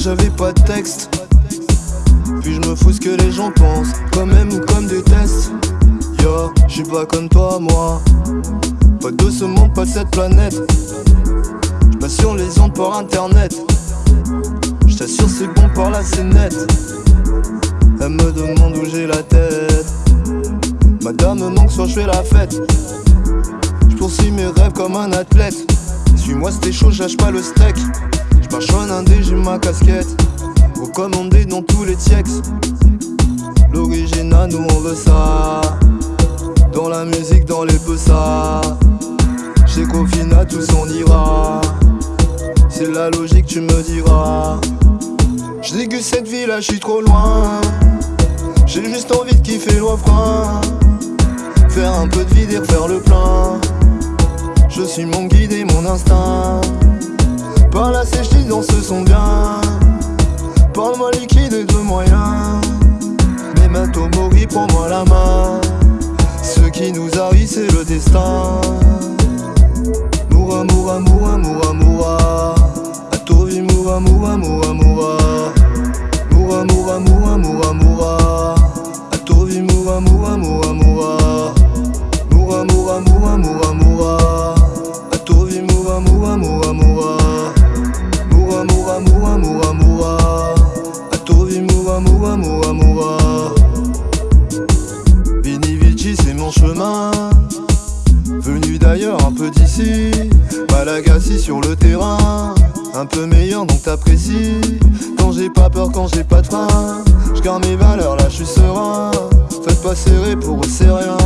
j'avais pas de texte. Puis je me fous ce que les gens pensent, comme même ou comme détestent. Yo, je suis pas comme toi, moi. Pas de ce monde, pas de cette planète. J'passe sur les ondes par internet. J't'assure, c'est bon par là, c'est net. Elle me demande où j'ai la tête. Madame me manque, soit je fais la fête. J'poursuis mes rêves comme un athlète. Suis-moi, c'était chaud, lâche pas le steak. J'marche en indé, j'ai ma casquette. Recommandé dans tous les textes. L'original, nous on veut ça. Dans la musique, dans les ça. J'ai qu'au final, tout s'en ira. C'est la logique, tu me diras. J'déguste cette vie là, j'suis trop loin. J'ai juste envie de kiffer le refrain. Faire un peu de vide et refaire le plein. Je suis mon guide et mon instinct. Par la sèche, dans ce son bien. Parle-moi liquide et de moyens. Mais maintenant, Mori, prends-moi la main. Ce qui nous arrive, c'est le destin. D'ici. Malagasy sur le terrain. Un peu meilleur donc t'apprécies. Quand j'ai pas peur, quand j'ai pas de frein. J'garde mes valeurs, là je suis serein. Faites pas serrer, pour eux c'est rien.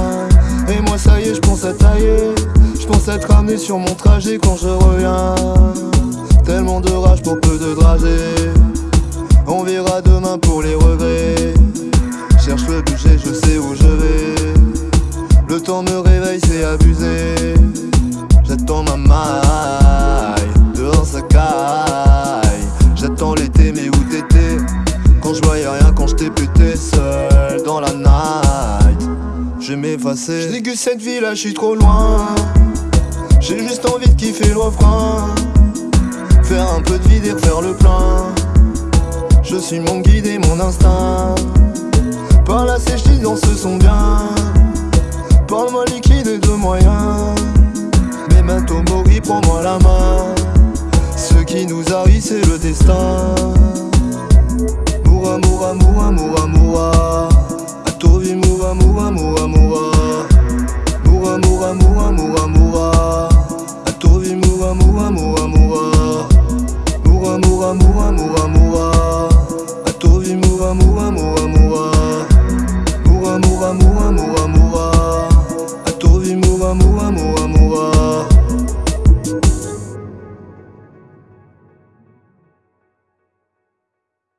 Et moi ça y est, je pense à tailler. Je pense à te ramener sur mon trajet quand je reviens. Tellement de rage pour peu de dragées. On verra demain pour les regrets. Cherche le budget, je sais où je vais. Le temps me réveille, c'est abusé. Rien, quand je t'ai pété seul dans la night. Je m'effacer. Je cette vie là, je suis trop loin. J'ai juste envie de kiffer le refrain. Faire un peu de vide et refaire le plein. Je suis mon guide et mon instinct. Par la sèche, dans ce son bien. Parle-moi liquide et de moyens. Mais maintenant, Mori, prends-moi la main. Ce qui nous arrive, c'est le destin.